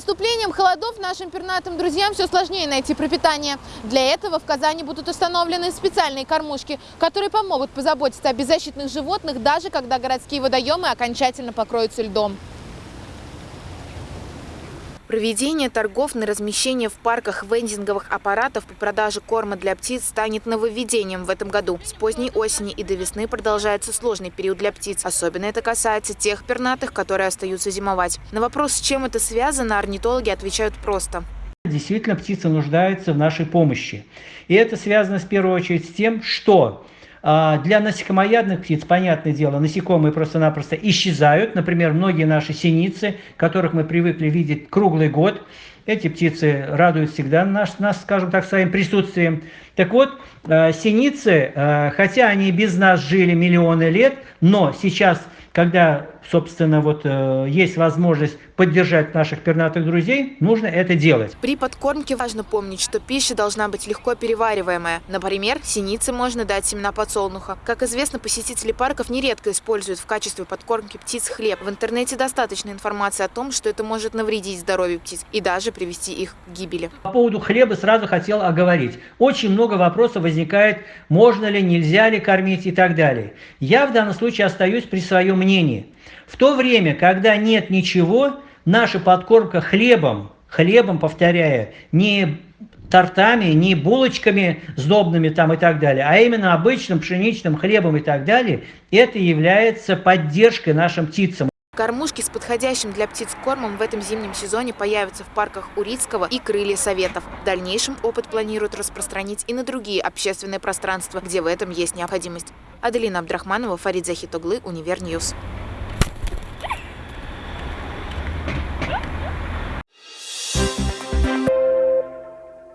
наступлением холодов нашим пернатым друзьям все сложнее найти пропитание. Для этого в Казани будут установлены специальные кормушки, которые помогут позаботиться о беззащитных животных, даже когда городские водоемы окончательно покроются льдом. Проведение торгов на размещение в парках вендинговых аппаратов по продаже корма для птиц станет нововведением в этом году. С поздней осени и до весны продолжается сложный период для птиц. Особенно это касается тех пернатых, которые остаются зимовать. На вопрос, с чем это связано, орнитологи отвечают просто. Действительно, птицы нуждаются в нашей помощи. И это связано в первую очередь с тем, что для насекомоядных птиц, понятное дело, насекомые просто-напросто исчезают. Например, многие наши синицы, которых мы привыкли видеть круглый год, эти птицы радуют всегда нас, нас скажем так, своим присутствием. Так вот, а, синицы, а, хотя они без нас жили миллионы лет, но сейчас, когда собственно, вот э, есть возможность поддержать наших пернатых друзей, нужно это делать. При подкормке важно помнить, что пища должна быть легко перевариваемая. Например, синице можно дать семена подсолнуха. Как известно, посетители парков нередко используют в качестве подкормки птиц хлеб. В интернете достаточно информации о том, что это может навредить здоровью птиц и даже привести их к гибели. По поводу хлеба сразу хотел оговорить. Очень много вопросов возникает, можно ли, нельзя ли кормить и так далее. Я в данном случае остаюсь при своем мнении. В то время, когда нет ничего, наша подкормка хлебом, хлебом, повторяю, не тортами, не булочками сдобными там и так далее, а именно обычным пшеничным хлебом и так далее, это является поддержкой нашим птицам. Кормушки с подходящим для птиц кормом в этом зимнем сезоне появятся в парках Урицкого и Крылья Советов. В дальнейшем опыт планируют распространить и на другие общественные пространства, где в этом есть необходимость. Аделина Абдрахманова, Фарид Захитоглы, Univer News.